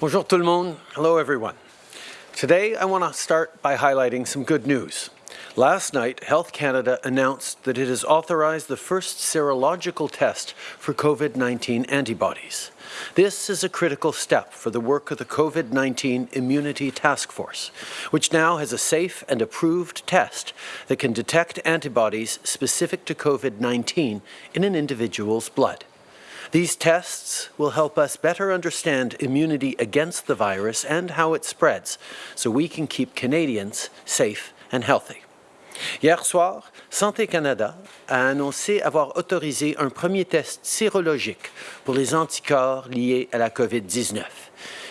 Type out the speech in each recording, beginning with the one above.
Bonjour tout le monde. Hello everyone. Today I want to start by highlighting some good news. Last night, Health Canada announced that it has authorized the first serological test for COVID-19 antibodies. This is a critical step for the work of the COVID-19 Immunity Task Force, which now has a safe and approved test that can detect antibodies specific to COVID-19 in an individual's blood. These tests will help us better understand immunity against the virus and how it spreads, so we can keep Canadians safe and healthy. Hier soir, Santé Canada a annoncé avoir autorisé un premier test sérologique pour les anticorps liés à la COVID-19.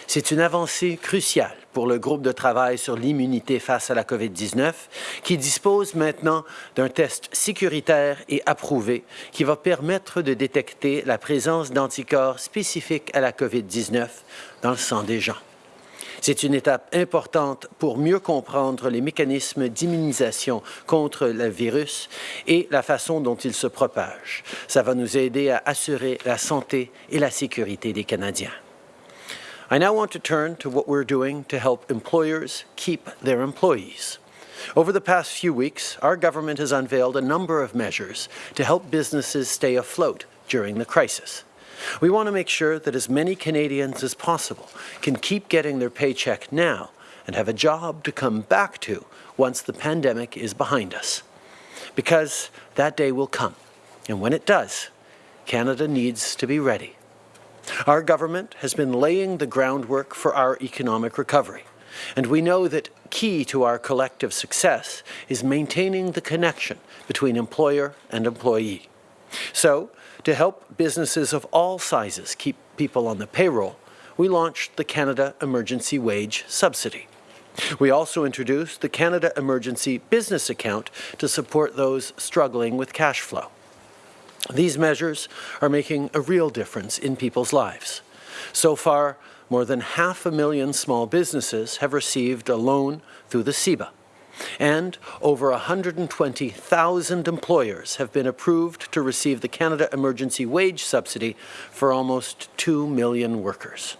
C'est une avancée cruciale pour le groupe de travail sur l'immunité face à la COVID-19 qui dispose maintenant d'un test sécuritaire et approuvé qui va permettre de détecter la présence d'anticorps spécifiques à la COVID-19 dans le sang des gens. C'est une étape importante pour mieux comprendre les mécanismes d'immunisation contre le virus et la façon dont il se propage. Ça va nous aider à assurer la santé et la sécurité des Canadiens. I now want to turn to what we're doing to help employers keep their employees. Over the past few weeks, our government has unveiled a number of measures to help businesses stay afloat during the crisis. We want to make sure that as many Canadians as possible can keep getting their paycheck now and have a job to come back to once the pandemic is behind us. Because that day will come, and when it does, Canada needs to be ready. Our government has been laying the groundwork for our economic recovery, and we know that key to our collective success is maintaining the connection between employer and employee. So, to help businesses of all sizes keep people on the payroll, we launched the Canada Emergency Wage Subsidy. We also introduced the Canada Emergency Business Account to support those struggling with cash flow. These measures are making a real difference in people's lives. So far, more than half a million small businesses have received a loan through the CEBA and over 120,000 employers have been approved to receive the Canada Emergency Wage Subsidy for almost 2 million workers.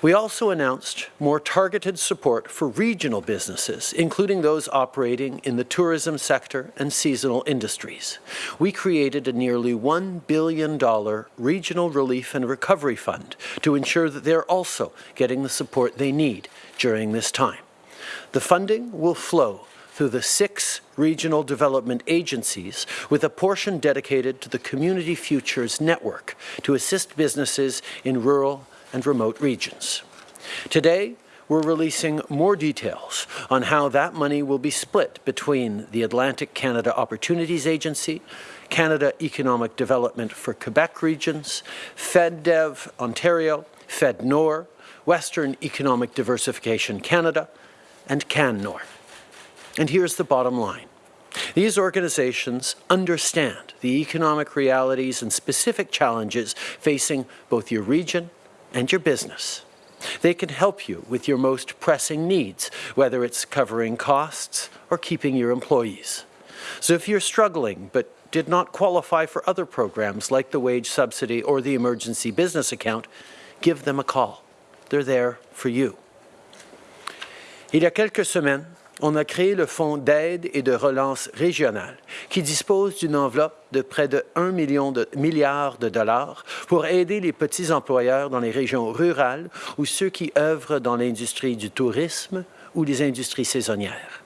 We also announced more targeted support for regional businesses, including those operating in the tourism sector and seasonal industries. We created a nearly $1 billion regional relief and recovery fund to ensure that they're also getting the support they need during this time. The funding will flow through the six regional development agencies with a portion dedicated to the Community Futures Network to assist businesses in rural and remote regions. Today, we're releasing more details on how that money will be split between the Atlantic Canada Opportunities Agency, Canada Economic Development for Quebec regions, FedDev Ontario, FedNor, Western Economic Diversification Canada, and CanNor. And here's the bottom line. These organizations understand the economic realities and specific challenges facing both your region and your business. They can help you with your most pressing needs, whether it's covering costs or keeping your employees. So if you're struggling but did not qualify for other programs like the wage subsidy or the emergency business account, give them a call. They're there for you. Il y a quelques semaines, on a créé le Fonds d'aide et de relance régionale, qui dispose d'une enveloppe de près de 1 million de milliards de dollars pour aider les petits employeurs dans les régions rurales ou ceux qui œuvrent dans l'industrie du tourisme ou les industries saisonnières.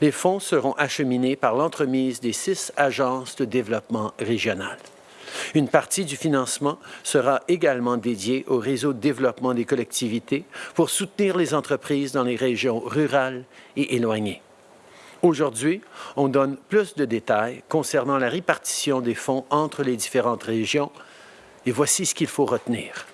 Les fonds seront acheminés par l'entremise des six agences de développement régional. Une partie du financement sera également dédiée au réseau de développement des collectivités pour soutenir les entreprises dans les régions rurales et éloignées. Aujourd'hui, on donne plus de détails concernant la répartition des fonds entre les différentes régions et voici ce qu'il faut retenir.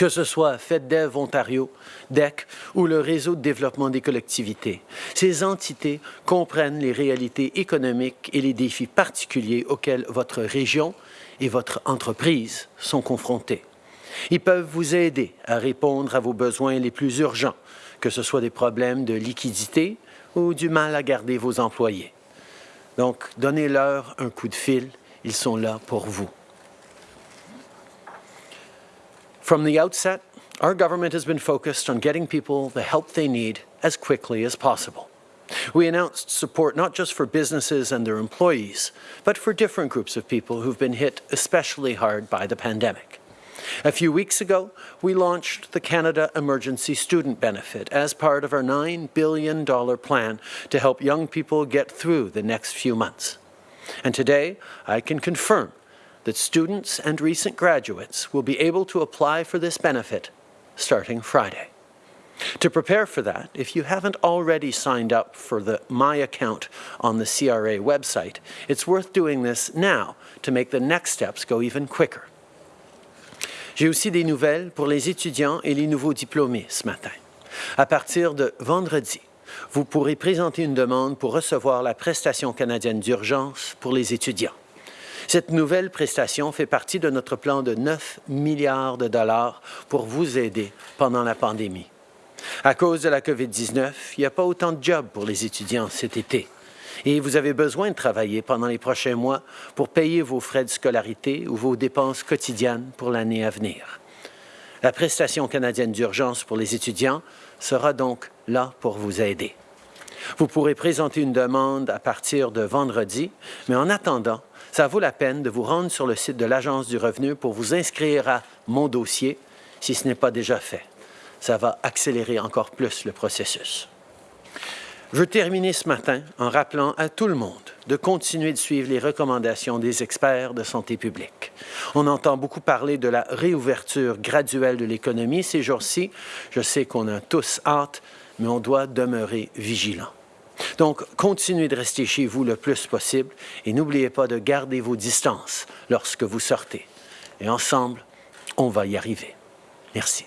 Que ce soit FedDev Ontario, DEC ou le Réseau de développement des collectivités, ces entités comprennent les réalités économiques et les défis particuliers auxquels votre région et votre entreprise sont confrontés. Ils peuvent vous aider à répondre à vos besoins les plus urgents, que ce soit des problèmes de liquidité ou du mal à garder vos employés. Donc, donnez-leur un coup de fil, ils sont là pour vous. From the outset, our government has been focused on getting people the help they need as quickly as possible. We announced support not just for businesses and their employees, but for different groups of people who've been hit especially hard by the pandemic. A few weeks ago, we launched the Canada Emergency Student Benefit as part of our $9 billion plan to help young people get through the next few months. And today, I can confirm that students and recent graduates will be able to apply for this benefit starting Friday. To prepare for that, if you haven't already signed up for the My Account on the CRA website, it's worth doing this now to make the next steps go even quicker. J'ai aussi des nouvelles pour les étudiants et les nouveaux diplômés ce matin. À partir de vendredi, vous pourrez présenter une demande pour recevoir la prestation canadienne d'urgence pour les étudiants. Cette nouvelle prestation fait partie de notre plan de 9 milliards de dollars pour vous aider pendant la pandémie. À cause de la COVID-19, il n'y a pas autant de jobs pour les étudiants cet été. Et vous avez besoin de travailler pendant les prochains mois pour payer vos frais de scolarité ou vos dépenses quotidiennes pour l'année à venir. La prestation canadienne d'urgence pour les étudiants sera donc là pour vous aider. Vous pourrez présenter une demande à partir de vendredi, mais en attendant, ça vaut la peine de vous rendre sur le site de l'Agence du revenu pour vous inscrire à Mon dossier si ce n'est pas déjà fait. Ça va accélérer encore plus le processus. Je veux ce matin en rappelant à tout le monde de continuer de suivre les recommandations des experts de santé publique. On entend beaucoup parler de la réouverture graduelle de l'économie ces jours-ci. Je sais qu'on a tous hâte, mais on doit demeurer vigilant. Donc, continuez de rester chez vous le plus possible et n'oubliez pas de garder vos distances lorsque vous sortez. Et ensemble, on va y arriver. Merci.